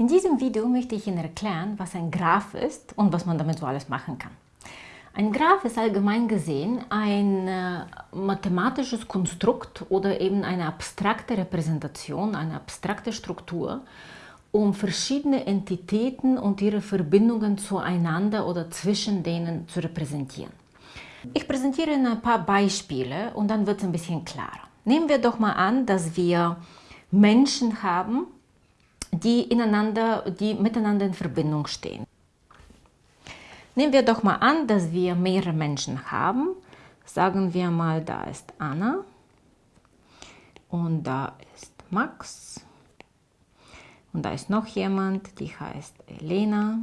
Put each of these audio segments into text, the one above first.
In diesem Video möchte ich Ihnen erklären, was ein Graph ist und was man damit so alles machen kann. Ein Graph ist allgemein gesehen ein äh, mathematisches Konstrukt oder eben eine abstrakte Repräsentation, eine abstrakte Struktur, um verschiedene Entitäten und ihre Verbindungen zueinander oder zwischen denen zu repräsentieren. Ich präsentiere Ihnen ein paar Beispiele und dann wird es ein bisschen klarer. Nehmen wir doch mal an, dass wir Menschen haben, die, ineinander, die miteinander in Verbindung stehen. Nehmen wir doch mal an, dass wir mehrere Menschen haben. Sagen wir mal, da ist Anna und da ist Max und da ist noch jemand, die heißt Elena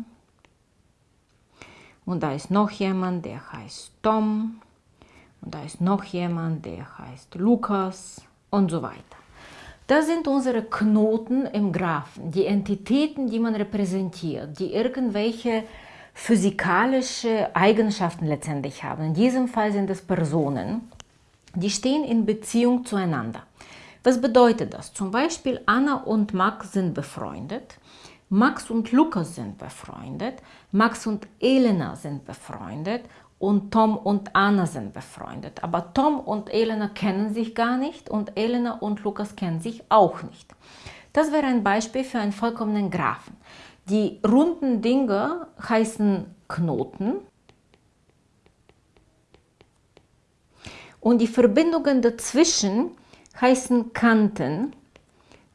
und da ist noch jemand, der heißt Tom und da ist noch jemand, der heißt Lukas und so weiter. Das sind unsere Knoten im Graphen, die Entitäten, die man repräsentiert, die irgendwelche physikalische Eigenschaften letztendlich haben. In diesem Fall sind es Personen, die stehen in Beziehung zueinander. Was bedeutet das? Zum Beispiel Anna und Max sind befreundet, Max und Lukas sind befreundet, Max und Elena sind befreundet und Tom und Anna sind befreundet. Aber Tom und Elena kennen sich gar nicht und Elena und Lukas kennen sich auch nicht. Das wäre ein Beispiel für einen vollkommenen Graphen. Die runden Dinge heißen Knoten und die Verbindungen dazwischen heißen Kanten,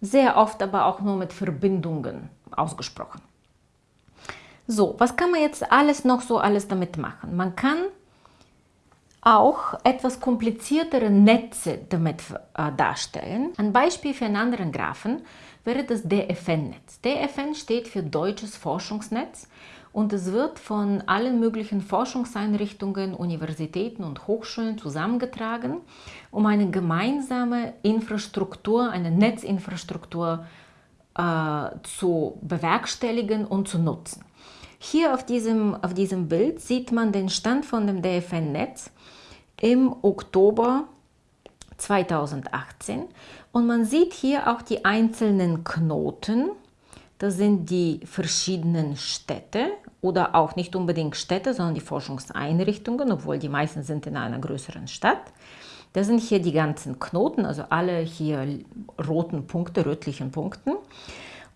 sehr oft aber auch nur mit Verbindungen ausgesprochen. So, was kann man jetzt alles noch so alles damit machen? Man kann auch etwas kompliziertere Netze damit äh, darstellen. Ein Beispiel für einen anderen Graphen wäre das DFN-Netz. DFN steht für Deutsches Forschungsnetz und es wird von allen möglichen Forschungseinrichtungen, Universitäten und Hochschulen zusammengetragen, um eine gemeinsame Infrastruktur, eine Netzinfrastruktur äh, zu bewerkstelligen und zu nutzen. Hier auf diesem, auf diesem Bild sieht man den Stand von dem DFN-Netz im Oktober 2018 und man sieht hier auch die einzelnen Knoten. Das sind die verschiedenen Städte oder auch nicht unbedingt Städte, sondern die Forschungseinrichtungen, obwohl die meisten sind in einer größeren Stadt. Das sind hier die ganzen Knoten, also alle hier roten Punkte, rötlichen Punkten.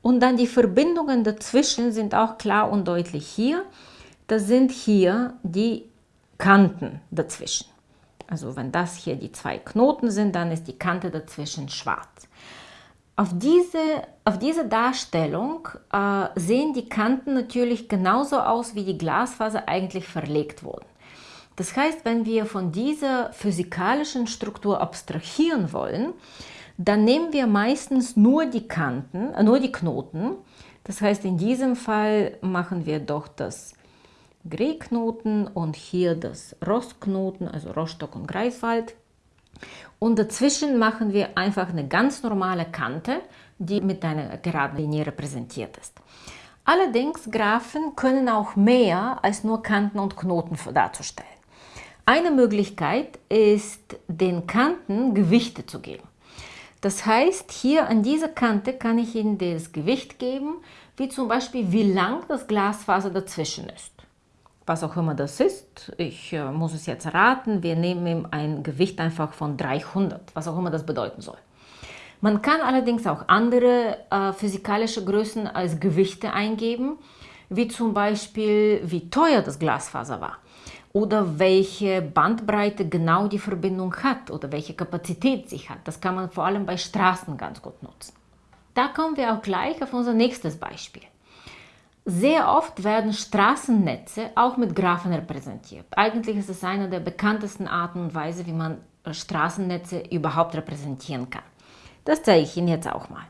Und dann die Verbindungen dazwischen sind auch klar und deutlich hier. Das sind hier die Kanten dazwischen. Also wenn das hier die zwei Knoten sind, dann ist die Kante dazwischen schwarz. Auf diese, auf diese Darstellung äh, sehen die Kanten natürlich genauso aus, wie die Glasfaser eigentlich verlegt wurden. Das heißt, wenn wir von dieser physikalischen Struktur abstrahieren wollen, dann nehmen wir meistens nur die Kanten, äh, nur die Knoten. Das heißt, in diesem Fall machen wir doch das Grey-Knoten und hier das Rostknoten, also Rostock und Greifswald. Und dazwischen machen wir einfach eine ganz normale Kante, die mit einer geraden Linie repräsentiert ist. Allerdings Graphen können auch mehr als nur Kanten und Knoten darzustellen. Eine Möglichkeit ist, den Kanten Gewichte zu geben. Das heißt, hier an dieser Kante kann ich Ihnen das Gewicht geben, wie zum Beispiel, wie lang das Glasfaser dazwischen ist. Was auch immer das ist, ich äh, muss es jetzt raten, wir nehmen ein Gewicht einfach von 300, was auch immer das bedeuten soll. Man kann allerdings auch andere äh, physikalische Größen als Gewichte eingeben, wie zum Beispiel, wie teuer das Glasfaser war oder welche Bandbreite genau die Verbindung hat oder welche Kapazität sie hat. Das kann man vor allem bei Straßen ganz gut nutzen. Da kommen wir auch gleich auf unser nächstes Beispiel. Sehr oft werden Straßennetze auch mit Graphen repräsentiert. Eigentlich ist es eine der bekanntesten Arten und Weise, wie man Straßennetze überhaupt repräsentieren kann. Das zeige ich Ihnen jetzt auch mal.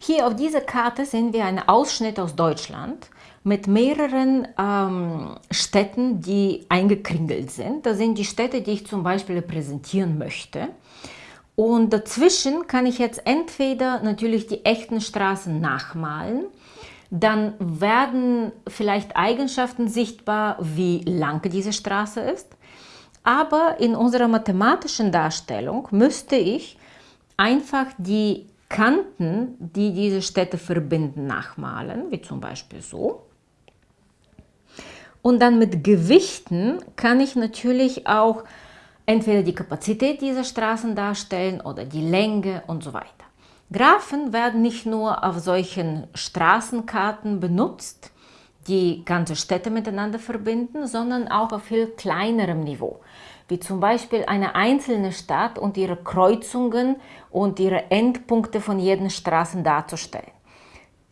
Hier auf dieser Karte sehen wir einen Ausschnitt aus Deutschland mit mehreren ähm, Städten, die eingekringelt sind. Das sind die Städte, die ich zum Beispiel repräsentieren möchte. Und dazwischen kann ich jetzt entweder natürlich die echten Straßen nachmalen, dann werden vielleicht Eigenschaften sichtbar, wie lang diese Straße ist. Aber in unserer mathematischen Darstellung müsste ich einfach die Kanten, die diese Städte verbinden, nachmalen, wie zum Beispiel so. Und dann mit Gewichten kann ich natürlich auch entweder die Kapazität dieser Straßen darstellen oder die Länge und so weiter. Graphen werden nicht nur auf solchen Straßenkarten benutzt, die ganze Städte miteinander verbinden, sondern auch auf viel kleinerem Niveau, wie zum Beispiel eine einzelne Stadt und ihre Kreuzungen und ihre Endpunkte von jeden Straßen darzustellen.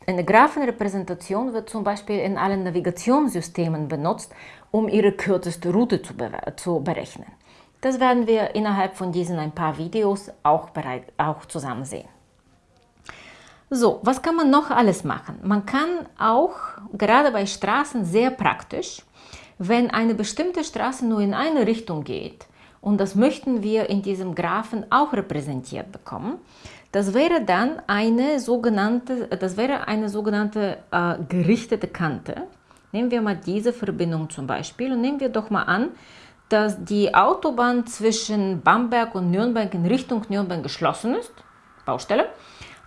Eine Graphenrepräsentation wird zum Beispiel in allen Navigationssystemen benutzt, um ihre kürzeste Route zu, zu berechnen. Das werden wir innerhalb von diesen ein paar Videos auch, bereit, auch zusammen sehen. So, was kann man noch alles machen? Man kann auch, gerade bei Straßen sehr praktisch, wenn eine bestimmte Straße nur in eine Richtung geht, und das möchten wir in diesem Graphen auch repräsentiert bekommen, das wäre dann eine sogenannte, das wäre eine sogenannte äh, gerichtete Kante. Nehmen wir mal diese Verbindung zum Beispiel und nehmen wir doch mal an, dass die Autobahn zwischen Bamberg und Nürnberg in Richtung Nürnberg geschlossen ist, Baustelle,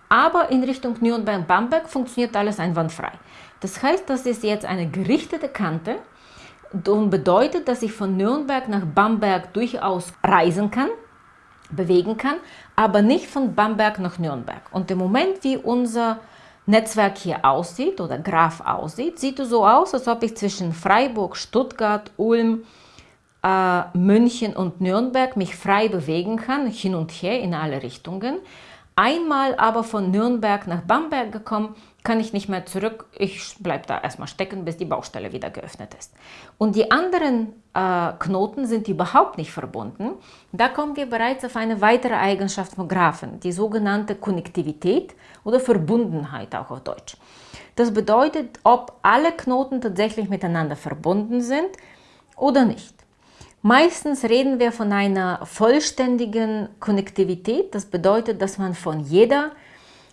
aber in Richtung Nürnberg-Bamberg funktioniert alles einwandfrei. Das heißt, das ist jetzt eine gerichtete Kante und bedeutet, dass ich von Nürnberg nach Bamberg durchaus reisen kann, bewegen kann, aber nicht von Bamberg nach Nürnberg. Und im Moment, wie unser Netzwerk hier aussieht oder Graph aussieht, sieht es so aus, als ob ich zwischen Freiburg, Stuttgart, Ulm, äh, München und Nürnberg mich frei bewegen kann, hin und her in alle Richtungen. Einmal aber von Nürnberg nach Bamberg gekommen, kann ich nicht mehr zurück. Ich bleibe da erstmal stecken, bis die Baustelle wieder geöffnet ist. Und die anderen äh, Knoten sind überhaupt nicht verbunden. Da kommen wir bereits auf eine weitere Eigenschaft von Graphen, die sogenannte Konnektivität oder Verbundenheit auch auf Deutsch. Das bedeutet, ob alle Knoten tatsächlich miteinander verbunden sind oder nicht. Meistens reden wir von einer vollständigen Konnektivität. Das bedeutet, dass man von jeder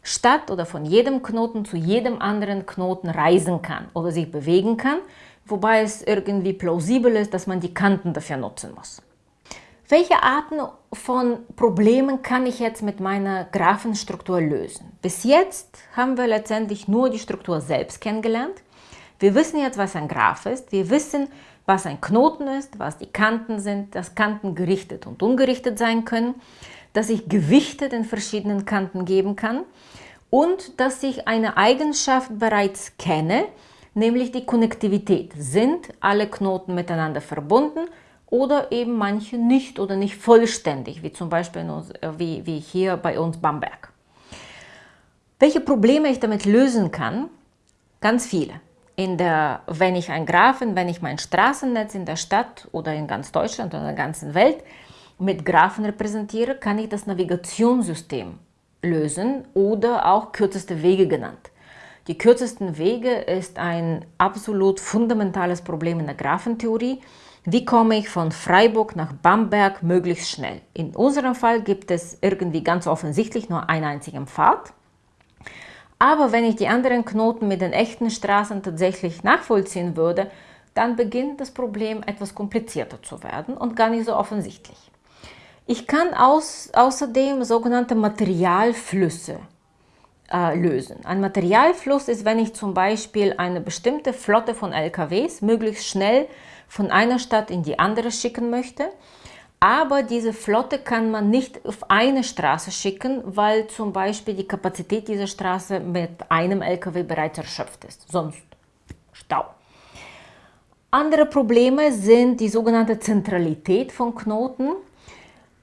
Stadt oder von jedem Knoten zu jedem anderen Knoten reisen kann oder sich bewegen kann, wobei es irgendwie plausibel ist, dass man die Kanten dafür nutzen muss. Welche Arten von Problemen kann ich jetzt mit meiner Graphenstruktur lösen? Bis jetzt haben wir letztendlich nur die Struktur selbst kennengelernt. Wir wissen jetzt, was ein Graph ist. Wir wissen, was ein Knoten ist, was die Kanten sind, dass Kanten gerichtet und ungerichtet sein können, dass ich Gewichte den verschiedenen Kanten geben kann und dass ich eine Eigenschaft bereits kenne, nämlich die Konnektivität. Sind alle Knoten miteinander verbunden oder eben manche nicht oder nicht vollständig, wie zum Beispiel wie, wie hier bei uns Bamberg. Welche Probleme ich damit lösen kann? Ganz viele in der, wenn ich ein Graphen, wenn ich mein Straßennetz in der Stadt oder in ganz Deutschland oder in der ganzen Welt mit Graphen repräsentiere, kann ich das Navigationssystem lösen oder auch kürzeste Wege genannt. Die kürzesten Wege ist ein absolut fundamentales Problem in der Graphentheorie. Wie komme ich von Freiburg nach Bamberg möglichst schnell? In unserem Fall gibt es irgendwie ganz offensichtlich nur einen einzigen Pfad. Aber wenn ich die anderen Knoten mit den echten Straßen tatsächlich nachvollziehen würde, dann beginnt das Problem etwas komplizierter zu werden und gar nicht so offensichtlich. Ich kann aus, außerdem sogenannte Materialflüsse äh, lösen. Ein Materialfluss ist, wenn ich zum Beispiel eine bestimmte Flotte von LKWs möglichst schnell von einer Stadt in die andere schicken möchte aber diese Flotte kann man nicht auf eine Straße schicken, weil zum Beispiel die Kapazität dieser Straße mit einem LKW bereits erschöpft ist. Sonst Stau. Andere Probleme sind die sogenannte Zentralität von Knoten.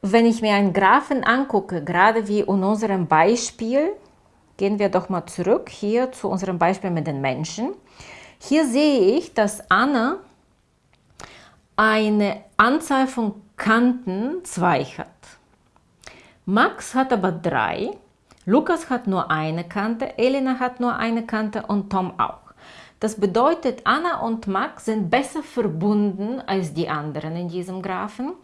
Wenn ich mir einen Graphen angucke, gerade wie in unserem Beispiel, gehen wir doch mal zurück hier zu unserem Beispiel mit den Menschen. Hier sehe ich, dass Anna eine Anzahl von Kanten zwei hat. Max hat aber drei, Lukas hat nur eine Kante, Elena hat nur eine Kante und Tom auch. Das bedeutet, Anna und Max sind besser verbunden als die anderen in diesem Graphen.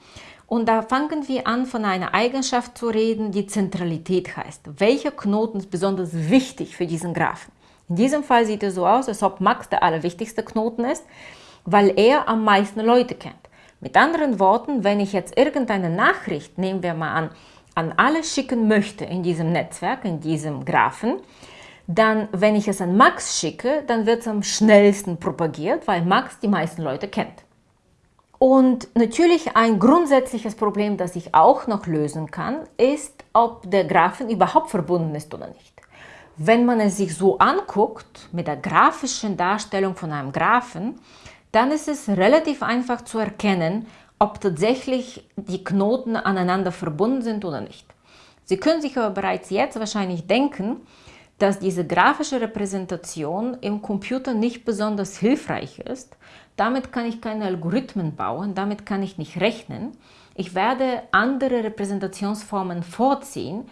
Und da fangen wir an, von einer Eigenschaft zu reden, die Zentralität heißt. Welcher Knoten ist besonders wichtig für diesen Graphen? In diesem Fall sieht es so aus, als ob Max der allerwichtigste Knoten ist, weil er am meisten Leute kennt. Mit anderen Worten, wenn ich jetzt irgendeine Nachricht, nehmen wir mal an, an alle schicken möchte in diesem Netzwerk, in diesem Graphen, dann, wenn ich es an Max schicke, dann wird es am schnellsten propagiert, weil Max die meisten Leute kennt. Und natürlich ein grundsätzliches Problem, das ich auch noch lösen kann, ist, ob der Graphen überhaupt verbunden ist oder nicht. Wenn man es sich so anguckt, mit der grafischen Darstellung von einem Graphen, dann ist es relativ einfach zu erkennen, ob tatsächlich die Knoten aneinander verbunden sind oder nicht. Sie können sich aber bereits jetzt wahrscheinlich denken, dass diese grafische Repräsentation im Computer nicht besonders hilfreich ist. Damit kann ich keine Algorithmen bauen, damit kann ich nicht rechnen. Ich werde andere Repräsentationsformen vorziehen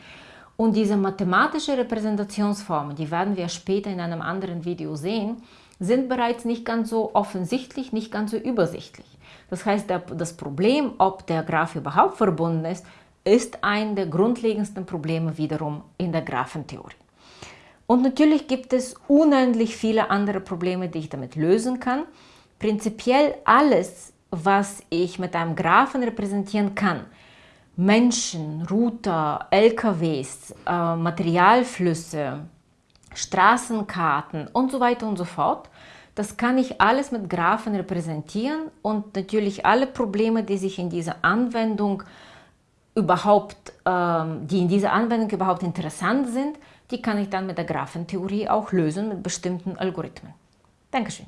und diese mathematische Repräsentationsformen, die werden wir später in einem anderen Video sehen, sind bereits nicht ganz so offensichtlich, nicht ganz so übersichtlich. Das heißt, das Problem, ob der Graph überhaupt verbunden ist, ist ein der grundlegendsten Probleme wiederum in der Graphentheorie. Und natürlich gibt es unendlich viele andere Probleme, die ich damit lösen kann. Prinzipiell alles, was ich mit einem Graphen repräsentieren kann, Menschen, Router, LKWs, äh, Materialflüsse, Straßenkarten und so weiter und so fort. Das kann ich alles mit Graphen repräsentieren und natürlich alle Probleme, die sich in dieser Anwendung überhaupt, ähm, die in dieser Anwendung überhaupt interessant sind, die kann ich dann mit der Graphentheorie auch lösen mit bestimmten Algorithmen. Dankeschön.